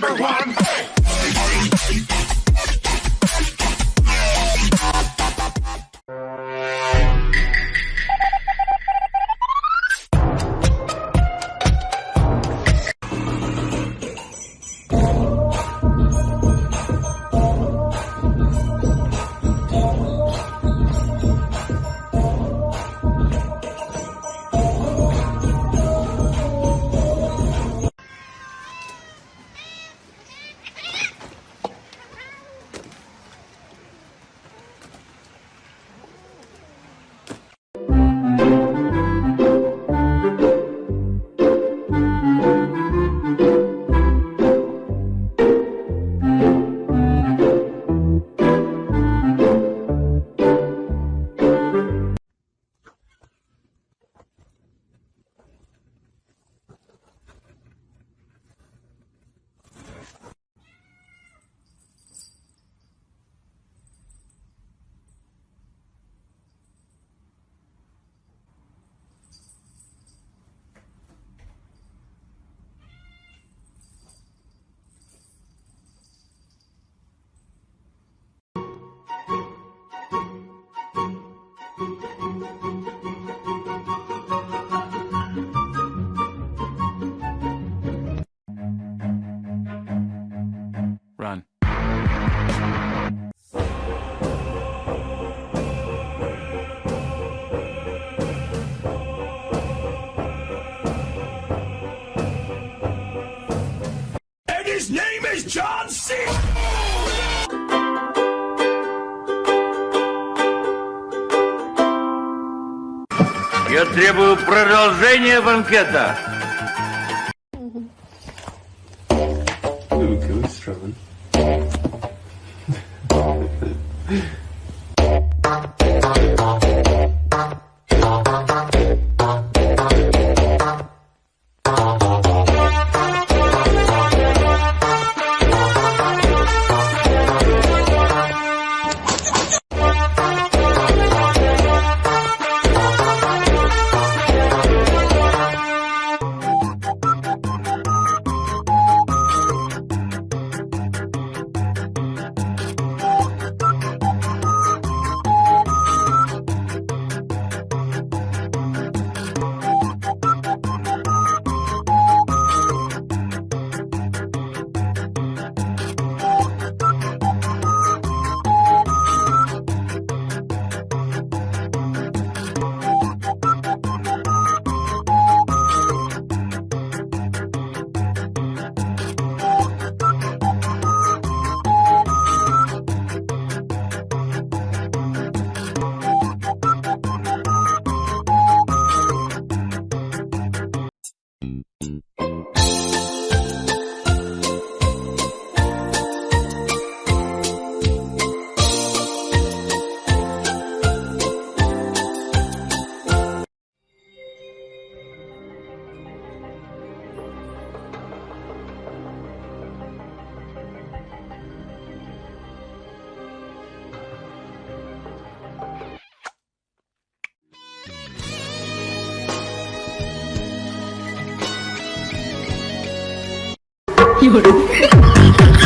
number one. His name is John C. Я требую продолжения банкета. 有人。